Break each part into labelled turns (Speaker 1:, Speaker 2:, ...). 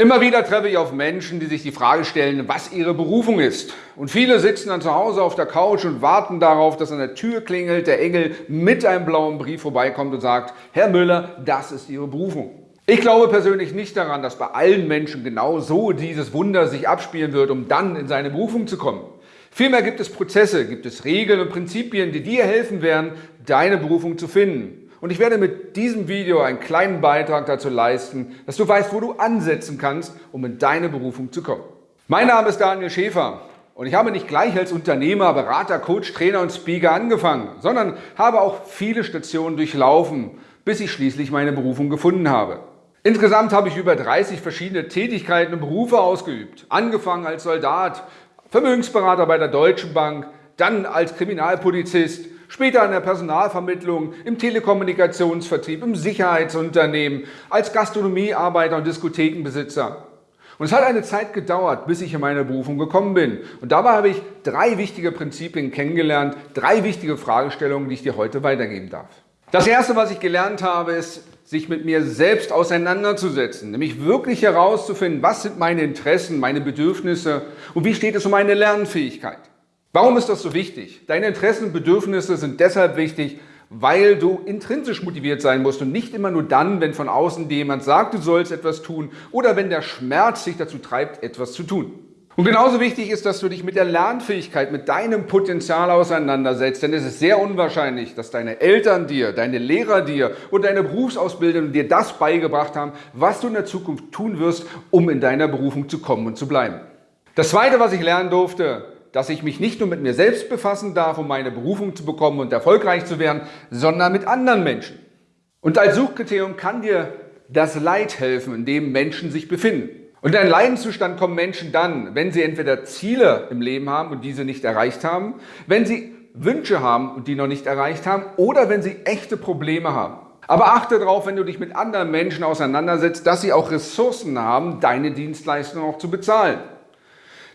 Speaker 1: Immer wieder treffe ich auf Menschen, die sich die Frage stellen, was ihre Berufung ist. Und viele sitzen dann zu Hause auf der Couch und warten darauf, dass an der Tür klingelt, der Engel mit einem blauen Brief vorbeikommt und sagt, Herr Müller, das ist Ihre Berufung. Ich glaube persönlich nicht daran, dass bei allen Menschen genau so dieses Wunder sich abspielen wird, um dann in seine Berufung zu kommen. Vielmehr gibt es Prozesse, gibt es Regeln und Prinzipien, die dir helfen werden, deine Berufung zu finden. Und ich werde mit diesem Video einen kleinen Beitrag dazu leisten, dass du weißt, wo du ansetzen kannst, um in deine Berufung zu kommen. Mein Name ist Daniel Schäfer und ich habe nicht gleich als Unternehmer, Berater, Coach, Trainer und Speaker angefangen, sondern habe auch viele Stationen durchlaufen, bis ich schließlich meine Berufung gefunden habe. Insgesamt habe ich über 30 verschiedene Tätigkeiten und Berufe ausgeübt. Angefangen als Soldat, Vermögensberater bei der Deutschen Bank, dann als Kriminalpolizist, später in der Personalvermittlung, im Telekommunikationsvertrieb, im Sicherheitsunternehmen, als Gastronomiearbeiter und Diskothekenbesitzer. Und es hat eine Zeit gedauert, bis ich in meine Berufung gekommen bin. Und dabei habe ich drei wichtige Prinzipien kennengelernt, drei wichtige Fragestellungen, die ich dir heute weitergeben darf. Das erste, was ich gelernt habe, ist, sich mit mir selbst auseinanderzusetzen, nämlich wirklich herauszufinden, was sind meine Interessen, meine Bedürfnisse und wie steht es um meine Lernfähigkeit. Warum ist das so wichtig? Deine Interessen und Bedürfnisse sind deshalb wichtig, weil du intrinsisch motiviert sein musst und nicht immer nur dann, wenn von außen dir jemand sagt, du sollst etwas tun oder wenn der Schmerz dich dazu treibt, etwas zu tun. Und genauso wichtig ist, dass du dich mit der Lernfähigkeit, mit deinem Potenzial auseinandersetzt, denn es ist sehr unwahrscheinlich, dass deine Eltern dir, deine Lehrer dir und deine Berufsausbildung dir das beigebracht haben, was du in der Zukunft tun wirst, um in deiner Berufung zu kommen und zu bleiben. Das Zweite, was ich lernen durfte, dass ich mich nicht nur mit mir selbst befassen darf, um meine Berufung zu bekommen und erfolgreich zu werden, sondern mit anderen Menschen. Und als Suchkriterium kann dir das Leid helfen, in dem Menschen sich befinden. Und in einen Leidenszustand kommen Menschen dann, wenn sie entweder Ziele im Leben haben und diese nicht erreicht haben, wenn sie Wünsche haben und die noch nicht erreicht haben oder wenn sie echte Probleme haben. Aber achte darauf, wenn du dich mit anderen Menschen auseinandersetzt, dass sie auch Ressourcen haben, deine Dienstleistung auch zu bezahlen.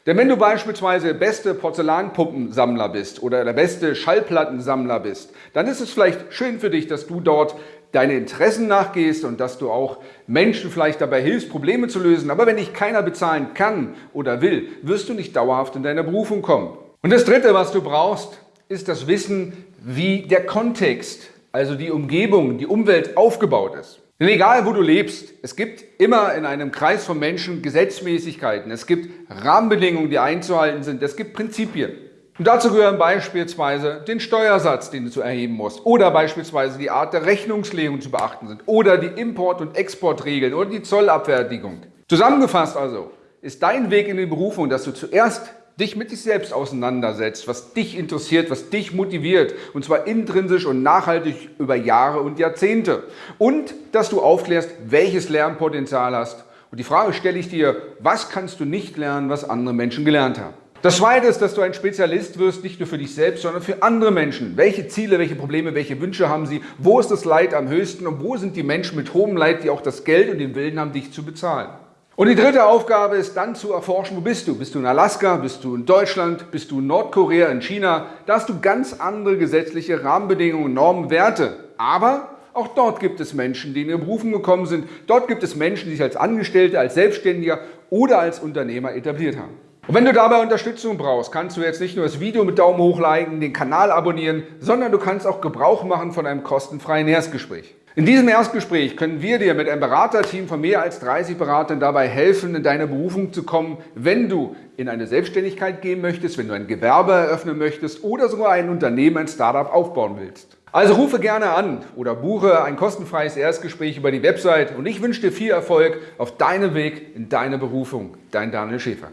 Speaker 1: Denn wenn du beispielsweise der beste Porzellanpuppensammler bist oder der beste Schallplattensammler bist, dann ist es vielleicht schön für dich, dass du dort deine Interessen nachgehst und dass du auch Menschen vielleicht dabei hilfst, Probleme zu lösen. Aber wenn dich keiner bezahlen kann oder will, wirst du nicht dauerhaft in deiner Berufung kommen. Und das Dritte, was du brauchst, ist das Wissen, wie der Kontext, also die Umgebung, die Umwelt aufgebaut ist. Denn egal, wo du lebst, es gibt immer in einem Kreis von Menschen Gesetzmäßigkeiten. Es gibt Rahmenbedingungen, die einzuhalten sind. Es gibt Prinzipien. Und dazu gehören beispielsweise den Steuersatz, den du zu erheben musst, oder beispielsweise die Art der Rechnungslegung zu beachten sind, oder die Import- und Exportregeln oder die Zollabfertigung. Zusammengefasst also ist dein Weg in die Berufung, dass du zuerst dich mit dich selbst auseinandersetzt, was dich interessiert, was dich motiviert und zwar intrinsisch und nachhaltig über Jahre und Jahrzehnte und dass du aufklärst, welches Lernpotenzial hast und die Frage stelle ich dir, was kannst du nicht lernen, was andere Menschen gelernt haben. Das Zweite ist, dass du ein Spezialist wirst, nicht nur für dich selbst, sondern für andere Menschen. Welche Ziele, welche Probleme, welche Wünsche haben sie? Wo ist das Leid am höchsten und wo sind die Menschen mit hohem Leid, die auch das Geld und den Willen haben, dich zu bezahlen? Und die dritte Aufgabe ist dann zu erforschen, wo bist du? Bist du in Alaska? Bist du in Deutschland? Bist du in Nordkorea, in China? Da hast du ganz andere gesetzliche Rahmenbedingungen, Normen, Werte. Aber auch dort gibt es Menschen, die in ihre Berufung gekommen sind. Dort gibt es Menschen, die sich als Angestellte, als Selbstständiger oder als Unternehmer etabliert haben. Und wenn du dabei Unterstützung brauchst, kannst du jetzt nicht nur das Video mit Daumen hoch liken, den Kanal abonnieren, sondern du kannst auch Gebrauch machen von einem kostenfreien Erstgespräch. In diesem Erstgespräch können wir dir mit einem Beraterteam von mehr als 30 Beratern dabei helfen, in deine Berufung zu kommen, wenn du in eine Selbstständigkeit gehen möchtest, wenn du ein Gewerbe eröffnen möchtest oder sogar ein Unternehmen, ein Startup aufbauen willst. Also rufe gerne an oder buche ein kostenfreies Erstgespräch über die Website und ich wünsche dir viel Erfolg auf deinem Weg in deine Berufung. Dein Daniel Schäfer.